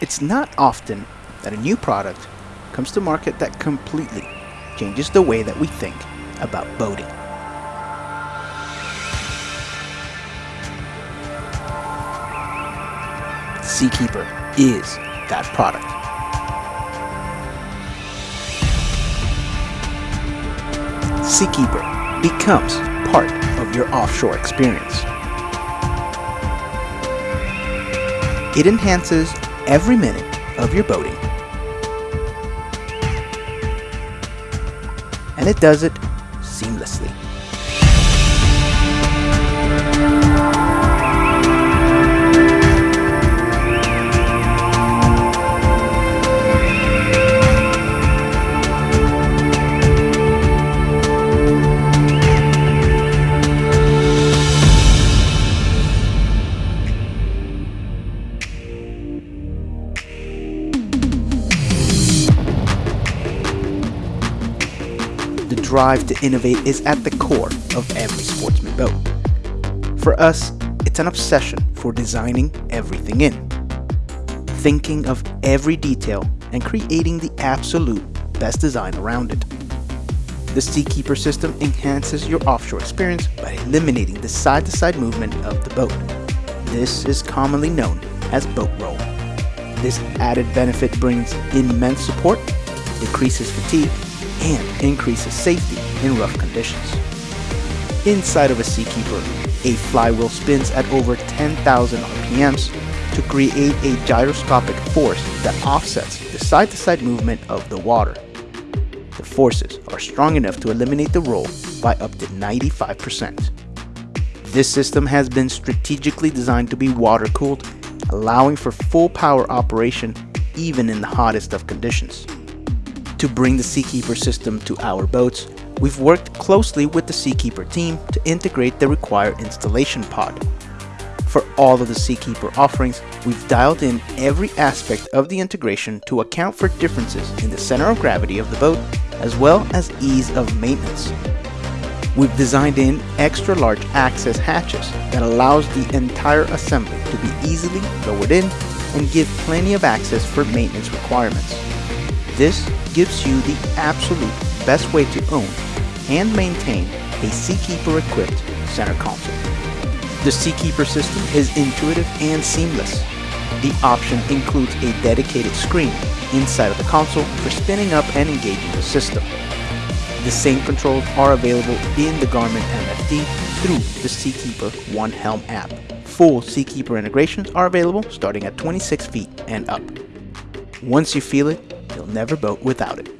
It's not often that a new product comes to market that completely changes the way that we think about boating. Seakeeper is that product. Seakeeper becomes part of your offshore experience. It enhances every minute of your boating. And it does it seamlessly. The drive to innovate is at the core of every sportsman boat. For us, it's an obsession for designing everything in, thinking of every detail and creating the absolute best design around it. The Seakeeper system enhances your offshore experience by eliminating the side-to-side -side movement of the boat. This is commonly known as boat roll. This added benefit brings immense support, decreases fatigue, and increases safety in rough conditions. Inside of a Seakeeper, a flywheel spins at over 10,000 RPMs to create a gyroscopic force that offsets the side-to-side -side movement of the water. The forces are strong enough to eliminate the roll by up to 95%. This system has been strategically designed to be water-cooled, allowing for full power operation even in the hottest of conditions. To bring the Seakeeper system to our boats, we've worked closely with the Seakeeper team to integrate the required installation pod. For all of the Seakeeper offerings, we've dialed in every aspect of the integration to account for differences in the center of gravity of the boat, as well as ease of maintenance. We've designed in extra large access hatches that allows the entire assembly to be easily lowered in and give plenty of access for maintenance requirements. This gives you the absolute best way to own and maintain a Seakeeper equipped center console. The Seakeeper system is intuitive and seamless. The option includes a dedicated screen inside of the console for spinning up and engaging the system. The same controls are available in the Garmin MFD through the Seakeeper One Helm app. Full Seakeeper integrations are available starting at 26 feet and up. Once you feel it, you'll never boat without it.